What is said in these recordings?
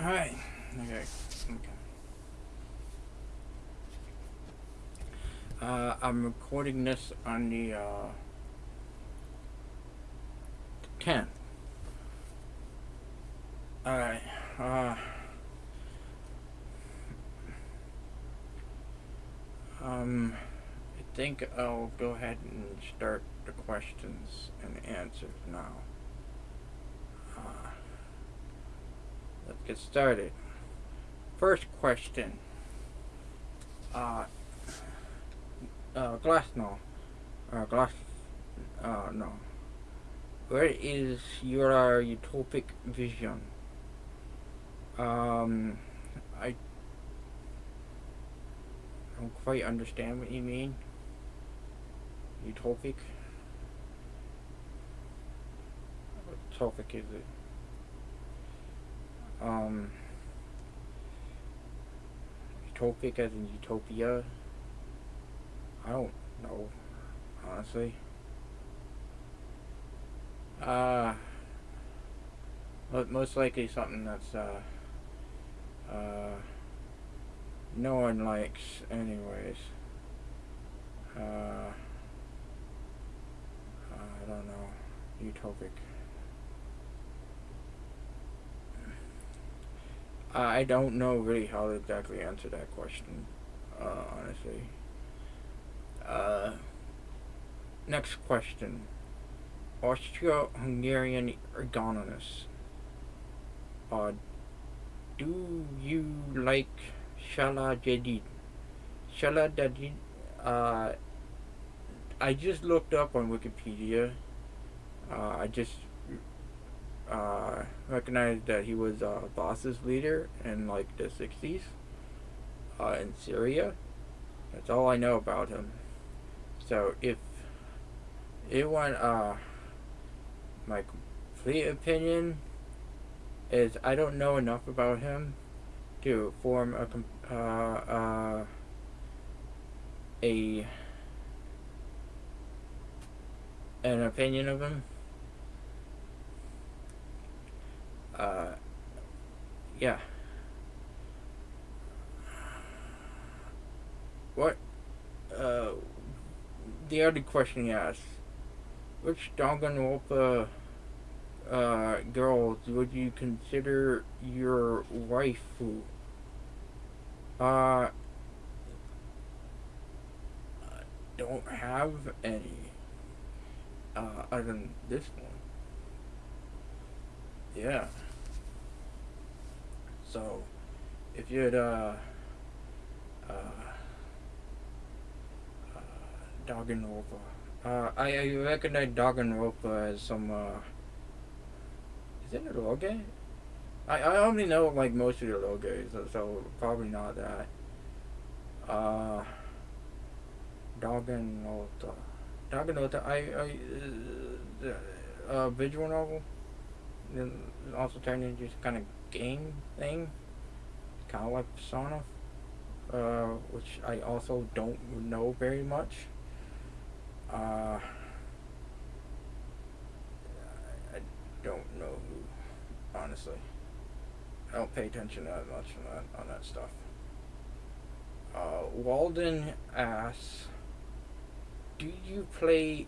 Alright. Okay. Okay. Uh, I'm recording this on the, uh, 10th. Alright. Uh, um, I think I'll go ahead and start the questions and answers now. Uh, let's get started. First question. Uh, uh. Uh, Glass, uh, no. Where is your utopic vision? Um, I don't quite understand what you mean. Utopic? What topic is it? Um, utopic as in utopia? I don't know, honestly. Uh, most likely something that's, uh, uh, no one likes anyways. Uh, I don't know, utopic. I don't know really how to exactly answer that question, uh, honestly. Uh, next question. Austro-Hungarian ergonomist. Uh, do you like Shala Jadid? Shala Jadid, uh, I just looked up on Wikipedia. Uh, I just uh, recognized that he was uh, Ba'ath's leader in like the 60s uh, in Syria. That's all I know about him. So if it went, uh, my complete opinion is I don't know enough about him to form a, uh, uh, a an opinion of him. Uh, yeah. What, uh, the other question he asked, which Danganronpa uh, girls would you consider your waifu? Uh, I don't have any, uh, other than this one. Yeah. So, if you'd, uh, uh, uh, Danganronpa. Uh, I, I recognize Danganronpa as some, uh, is it a logo? I, I only know, like, most of the logos, so, so probably not that. Uh, Danganronpa. Danganronpa, I, I, uh, uh, visual novel, also turned just kind of game thing, kind of like Persona, uh, which I also don't know very much. Uh, I don't know who, honestly. I don't pay attention that much on that, on that stuff. Uh, Walden asks, do you play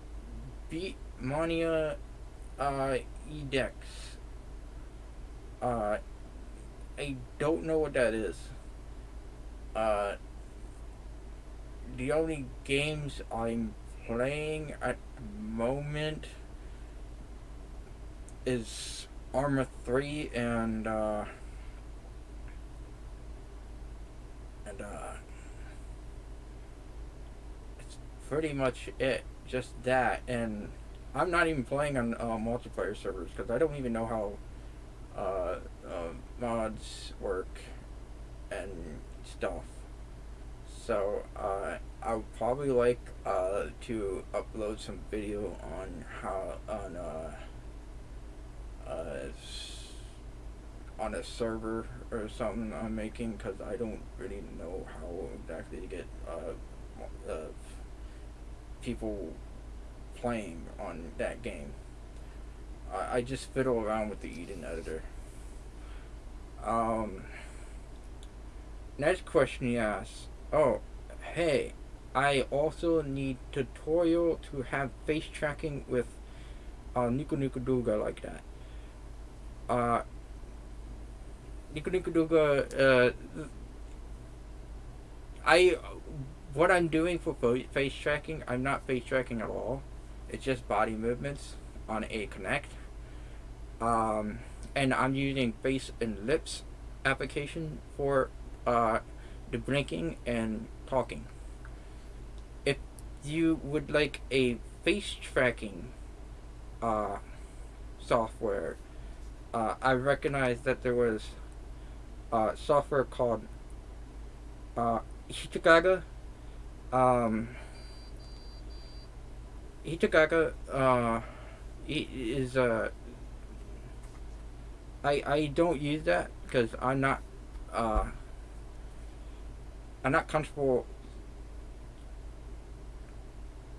Beatmania uh, Edex? Uh, I don't know what that is. Uh, the only games I'm playing at the moment is Arma 3 and uh, and uh, it's pretty much it just that and I'm not even playing on uh, multiplayer servers because I don't even know how uh, uh, mods work and stuff so uh, I would probably like uh, to upload some video on how on uh, uh, on a server or something I'm making because I don't really know how exactly to get uh, people playing on that game. I, I just fiddle around with the Eden editor. Um, next question he asks. Oh, hey, I also need tutorial to have face tracking with uh, Niku Duga like that. Uh, Niku Niku Duga, uh, I, what I'm doing for face tracking, I'm not face tracking at all. It's just body movements on a Kinect. Um, and I'm using face and lips application for uh, the blinking and talking. If you would like a face tracking uh, software, uh, I recognize that there was uh, software called uh, Hitagaga. Um, Hitagaga uh, is a I I don't use that because I'm not uh, I'm not comfortable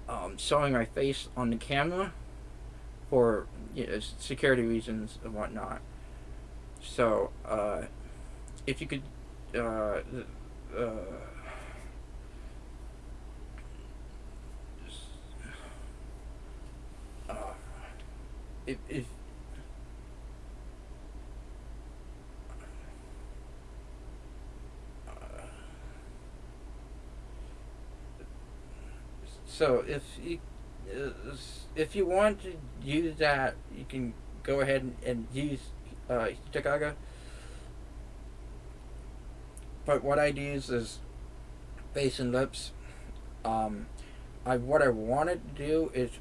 um, showing my face on the camera for you know, security reasons and whatnot. So uh, if you could uh, uh, uh if, if So if you if you want to use that, you can go ahead and, and use uh, Chicago. But what I use is face and lips. Um, I what I wanted to do is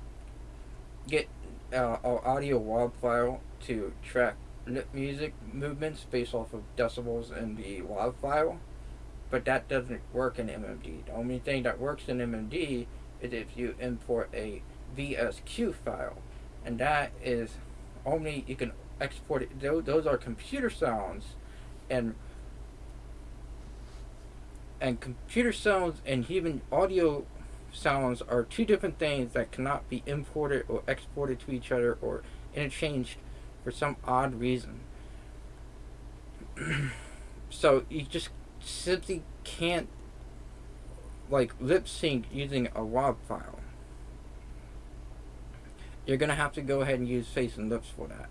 get uh, an audio WAV file to track lip music movements based off of decibels in the WAV file, but that doesn't work in MMD. The only thing that works in MMD is if you import a VSQ file, and that is only you can export it. Those are computer sounds, and and computer sounds and even audio sounds are two different things that cannot be imported or exported to each other or interchanged for some odd reason. so you just simply can't like lip sync using a WAV file. You're going to have to go ahead and use face and lips for that.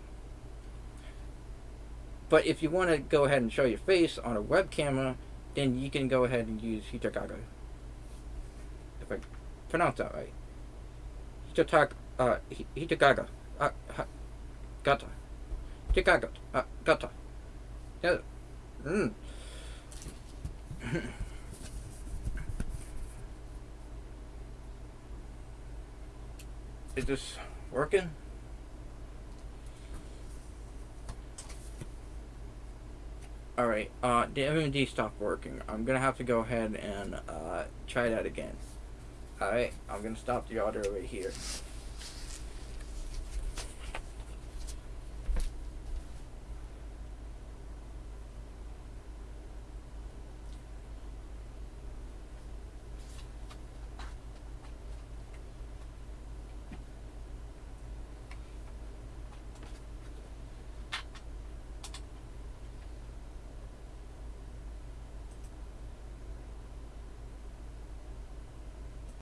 But if you want to go ahead and show your face on a web camera, then you can go ahead and use Hitagaga. If I pronounce that right. Hitagaga. Uh, Hitagaga. Uh, gata. Hitagaga. Uh, gata. Yeah. Mm. Is this working? Alright, uh, the MMD stopped working. I'm gonna have to go ahead and uh, try that again. Alright, I'm gonna stop the audio right here.